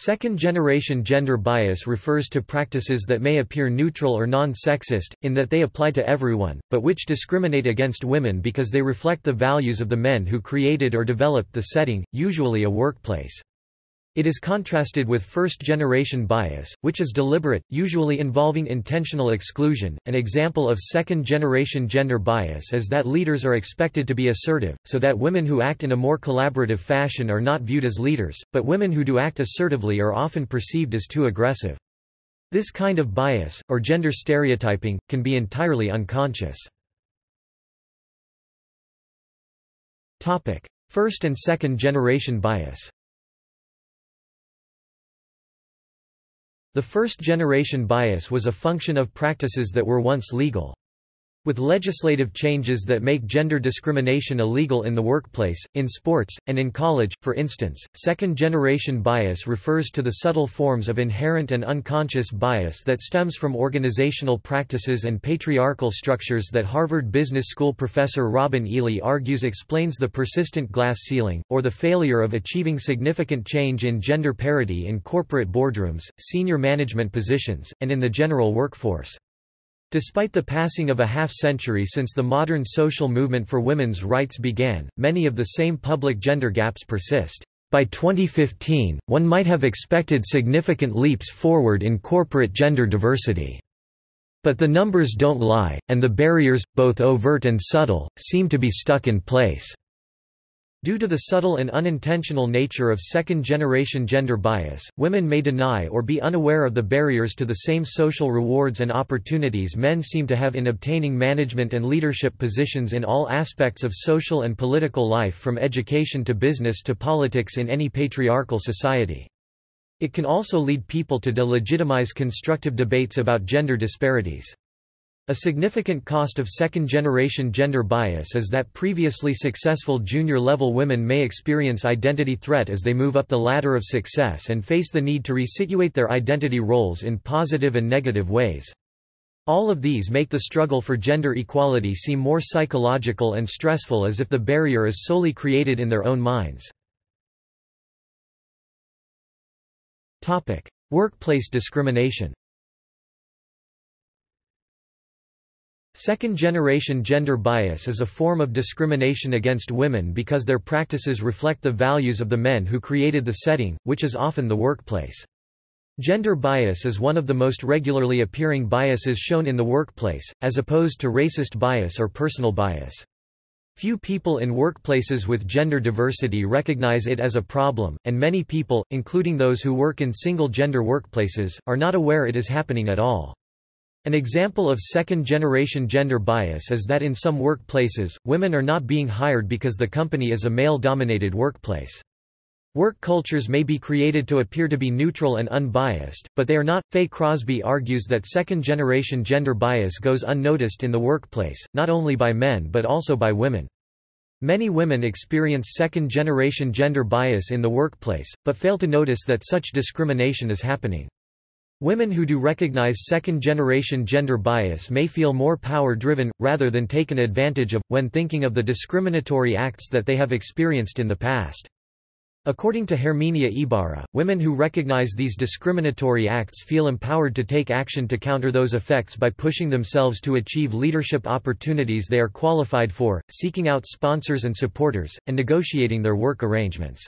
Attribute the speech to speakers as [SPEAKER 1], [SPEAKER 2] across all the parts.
[SPEAKER 1] Second-generation gender bias refers to practices that may appear neutral or non-sexist, in that they apply to everyone, but which discriminate against women because they reflect the values of the men who created or developed the setting, usually a workplace. It is contrasted with first-generation bias, which is deliberate, usually involving intentional exclusion. An example of second-generation gender bias is that leaders are expected to be assertive, so that women who act in a more collaborative fashion are not viewed as leaders, but women who do act assertively are often perceived as too aggressive. This kind of bias, or gender stereotyping, can be entirely unconscious. First and second generation bias The first-generation bias was a function of practices that were once legal. With legislative changes that make gender discrimination illegal in the workplace, in sports, and in college, for instance, second-generation bias refers to the subtle forms of inherent and unconscious bias that stems from organizational practices and patriarchal structures that Harvard Business School professor Robin Ely argues explains the persistent glass ceiling, or the failure of achieving significant change in gender parity in corporate boardrooms, senior management positions, and in the general workforce. Despite the passing of a half-century since the modern social movement for women's rights began, many of the same public gender gaps persist. By 2015, one might have expected significant leaps forward in corporate gender diversity. But the numbers don't lie, and the barriers, both overt and subtle, seem to be stuck in place. Due to the subtle and unintentional nature of second-generation gender bias, women may deny or be unaware of the barriers to the same social rewards and opportunities men seem to have in obtaining management and leadership positions in all aspects of social and political life from education to business to politics in any patriarchal society. It can also lead people to delegitimize constructive debates about gender disparities. A significant cost of second-generation gender bias is that previously successful junior-level women may experience identity threat as they move up the ladder of success and face the need to resituate their identity roles in positive and negative ways. All of these make the struggle for gender equality seem more psychological and stressful as if the barrier is solely created in their own minds. Workplace discrimination Second-generation gender bias is a form of discrimination against women because their practices reflect the values of the men who created the setting, which is often the workplace. Gender bias is one of the most regularly appearing biases shown in the workplace, as opposed to racist bias or personal bias. Few people in workplaces with gender diversity recognize it as a problem, and many people, including those who work in single-gender workplaces, are not aware it is happening at all. An example of second-generation gender bias is that in some workplaces, women are not being hired because the company is a male-dominated workplace. Work cultures may be created to appear to be neutral and unbiased, but they are not. Faye Crosby argues that second-generation gender bias goes unnoticed in the workplace, not only by men but also by women. Many women experience second-generation gender bias in the workplace, but fail to notice that such discrimination is happening. Women who do recognize second-generation gender bias may feel more power-driven, rather than taken advantage of, when thinking of the discriminatory acts that they have experienced in the past. According to Herminia Ibarra, women who recognize these discriminatory acts feel empowered to take action to counter those effects by pushing themselves to achieve leadership opportunities they are qualified for, seeking out sponsors and supporters, and negotiating their work arrangements.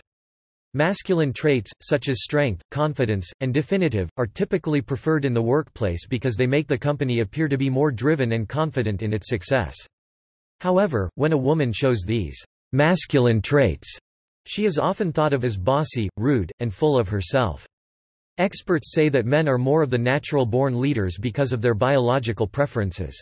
[SPEAKER 1] Masculine traits, such as strength, confidence, and definitive, are typically preferred in the workplace because they make the company appear to be more driven and confident in its success. However, when a woman shows these masculine traits, she is often thought of as bossy, rude, and full of herself. Experts say that men are more of the natural-born leaders because of their biological preferences.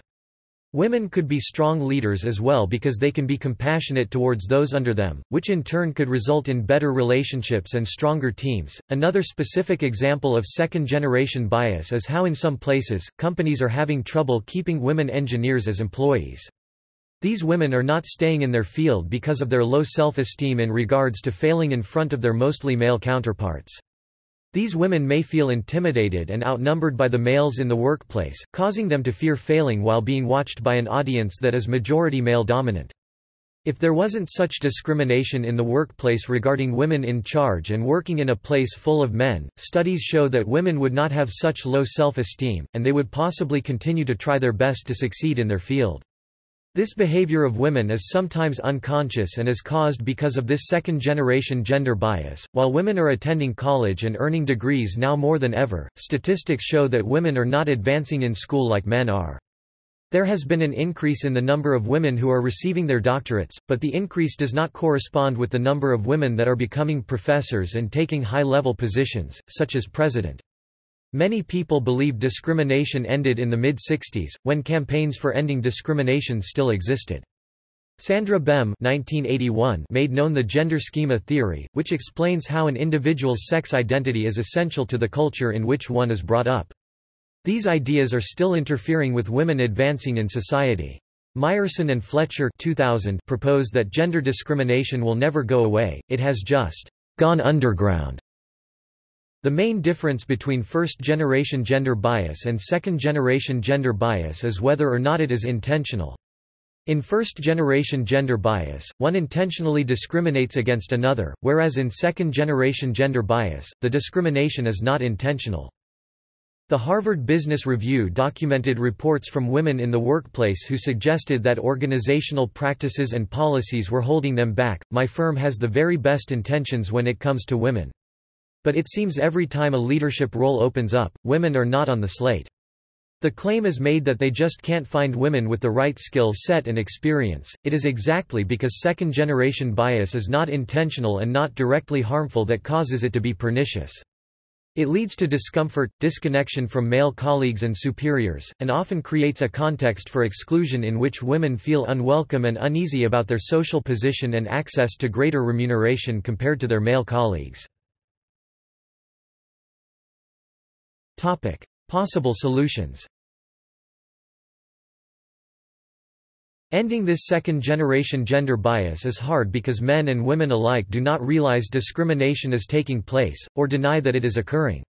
[SPEAKER 1] Women could be strong leaders as well because they can be compassionate towards those under them, which in turn could result in better relationships and stronger teams. Another specific example of second generation bias is how in some places, companies are having trouble keeping women engineers as employees. These women are not staying in their field because of their low self-esteem in regards to failing in front of their mostly male counterparts. These women may feel intimidated and outnumbered by the males in the workplace, causing them to fear failing while being watched by an audience that is majority male dominant. If there wasn't such discrimination in the workplace regarding women in charge and working in a place full of men, studies show that women would not have such low self-esteem, and they would possibly continue to try their best to succeed in their field. This behavior of women is sometimes unconscious and is caused because of this second-generation gender bias. While women are attending college and earning degrees now more than ever, statistics show that women are not advancing in school like men are. There has been an increase in the number of women who are receiving their doctorates, but the increase does not correspond with the number of women that are becoming professors and taking high-level positions, such as president. Many people believe discrimination ended in the mid-60s, when campaigns for ending discrimination still existed. Sandra Bem 1981 made known the gender schema theory, which explains how an individual's sex identity is essential to the culture in which one is brought up. These ideas are still interfering with women advancing in society. Meyerson and Fletcher 2000 propose that gender discrimination will never go away, it has just gone underground. The main difference between first-generation gender bias and second-generation gender bias is whether or not it is intentional. In first-generation gender bias, one intentionally discriminates against another, whereas in second-generation gender bias, the discrimination is not intentional. The Harvard Business Review documented reports from women in the workplace who suggested that organizational practices and policies were holding them back. My firm has the very best intentions when it comes to women. But it seems every time a leadership role opens up, women are not on the slate. The claim is made that they just can't find women with the right skill set and experience. It is exactly because second generation bias is not intentional and not directly harmful that causes it to be pernicious. It leads to discomfort, disconnection from male colleagues and superiors, and often creates a context for exclusion in which women feel unwelcome and uneasy about their social position and access to greater remuneration compared to their male colleagues. Topic: Possible solutions. Ending this second-generation gender bias is hard because men and women alike do not realize discrimination is taking place, or deny that it is occurring.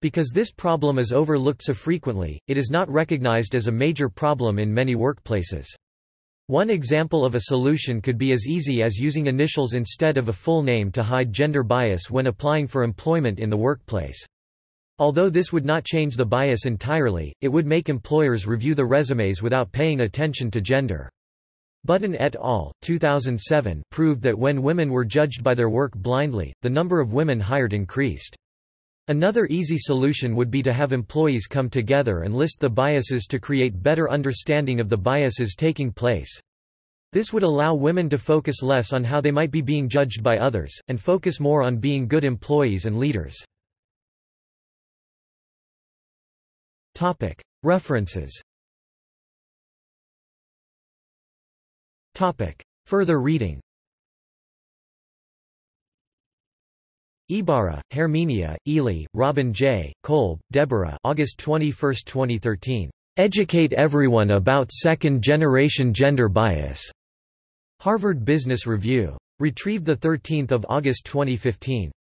[SPEAKER 1] Because this problem is overlooked so frequently, it is not recognized as a major problem in many workplaces. One example of a solution could be as easy as using initials instead of a full name to hide gender bias when applying for employment in the workplace. Although this would not change the bias entirely, it would make employers review the resumes without paying attention to gender. Button et al. 2007 proved that when women were judged by their work blindly, the number of women hired increased. Another easy solution would be to have employees come together and list the biases to create better understanding of the biases taking place. This would allow women to focus less on how they might be being judged by others, and focus more on being good employees and leaders. References Further reading Ibarra, Herminia, Ely, Robin J., Kolb, Deborah August 21, 2013. Educate Everyone About Second-Generation Gender Bias. Harvard Business Review. Retrieved 13 August 2015.